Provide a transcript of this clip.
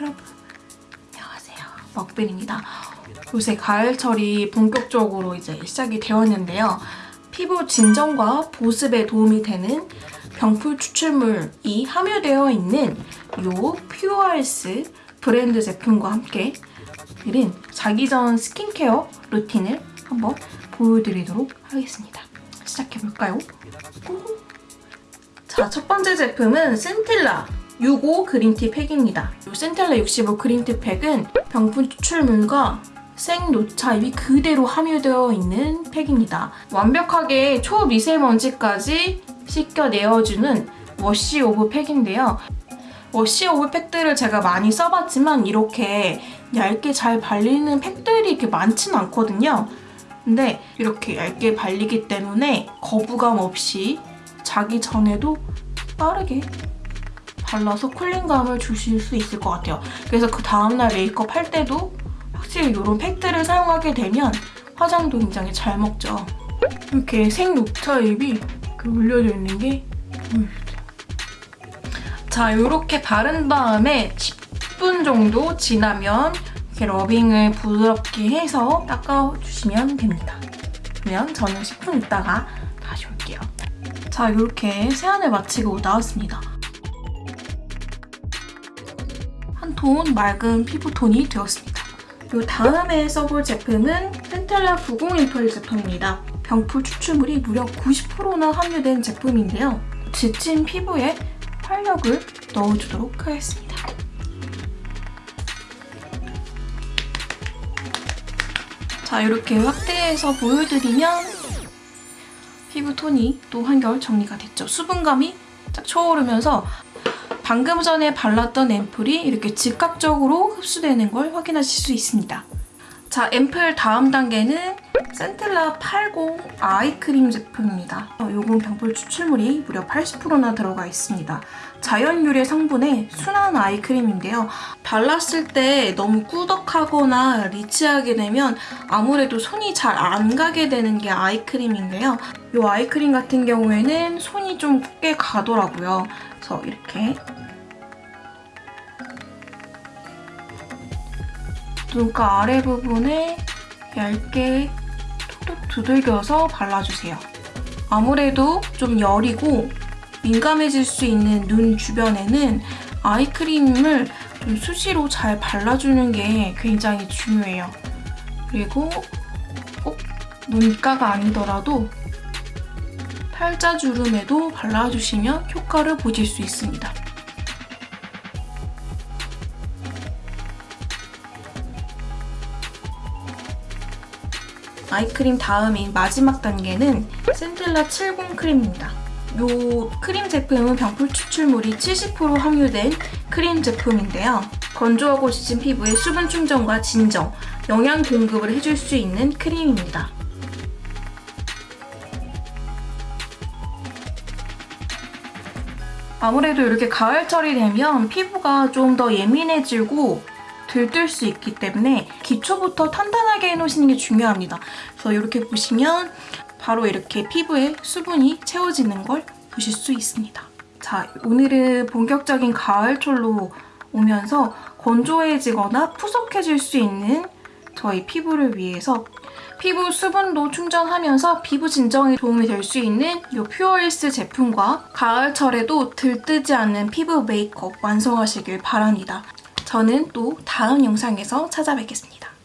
여러분 안녕하세요. 먹빈입니다. 요새 가을철이 본격적으로 이제 시작이 되었는데요. 피부 진정과 보습에 도움이 되는 병풀 추출물이 함유되어 있는 요 퓨어힐스 브랜드 제품과 함께 드린 자기 전 스킨케어 루틴을 한번 보여드리도록 하겠습니다. 시작해볼까요? 자, 첫 번째 제품은 센텔라 65 green tea 팩입니다. 이 센텔라 65 green tea 팩은 병풀 추출물과 생녹차잎이 그대로 함유되어 있는 팩입니다. 완벽하게 초미세먼지까지 씻겨내어주는 wash off 팩인데요. wash off 팩들을 제가 많이 써봤지만 이렇게 얇게 잘 발리는 팩들이 이렇게 많지는 않거든요. 근데 이렇게 얇게 발리기 때문에 거부감 없이 자기 전에도 빠르게 발라서 쿨링감을 주실 수 있을 것 같아요. 그래서 그 다음날 메이크업 할 때도 확실히 이런 팩들을 사용하게 되면 화장도 굉장히 잘 먹죠. 이렇게 생녹차 잎이 올려져 있는 게. 자, 이렇게 바른 다음에 10분 정도 지나면 이렇게 러빙을 부드럽게 해서 닦아주시면 됩니다. 그러면 저는 10분 있다가 다시 올게요. 자, 이렇게 세안을 마치고 나왔습니다. 톤 맑은 피부톤이 되었습니다. 이 다음에 써볼 제품은 펜텔라 90 앰플 제품입니다. 병풀 추출물이 무려 90%나 함유된 제품인데요. 지친 피부에 활력을 넣어주도록 하겠습니다. 자, 이렇게 확대해서 보여드리면 피부 톤이 또 한결 정리가 됐죠. 수분감이 쫙 초오르면서 방금 전에 발랐던 앰플이 이렇게 즉각적으로 흡수되는 걸 확인하실 수 있습니다. 자, 앰플 다음 단계는 센텔라 80 아이크림 제품입니다. 요건 병풀 추출물이 무려 80%나 들어가 있습니다. 자연 유래 성분의 순한 아이크림인데요. 발랐을 때 너무 꾸덕하거나 리치하게 되면 아무래도 손이 잘 안 가게 되는 게 아이크림인데요. 이 아이크림 같은 경우에는 손이 좀 꽤 가더라고요. 그래서 이렇게 눈가 아래 부분에 얇게 톡톡 두들겨서 발라주세요. 아무래도 좀 여리고 민감해질 수 있는 눈 주변에는 아이크림을 좀 수시로 잘 발라주는 게 굉장히 중요해요. 그리고 꼭 눈가가 아니더라도 팔자주름에도 발라주시면 효과를 보실 수 있습니다. 아이크림 다음인 마지막 단계는 센텔라 70 크림입니다. 이 크림 제품은 병풀 추출물이 70% 함유된 크림 제품인데요. 건조하고 지친 피부에 수분 충전과 진정, 영양 공급을 해줄 수 있는 크림입니다. 아무래도 이렇게 가을철이 되면 피부가 좀 더 예민해지고 들뜰 수 있기 때문에 기초부터 탄탄하게 해놓으시는 게 중요합니다. 그래서 이렇게 보시면 바로 이렇게 피부에 수분이 채워지는 걸 보실 수 있습니다. 자, 오늘은 본격적인 가을철로 오면서 건조해지거나 푸석해질 수 있는 저희 피부를 위해서 피부 수분도 충전하면서 피부 진정에 도움이 될 수 있는 이 퓨어일스 제품과 가을철에도 들뜨지 않는 피부 메이크업 완성하시길 바랍니다. 저는 또 다음 영상에서 찾아뵙겠습니다.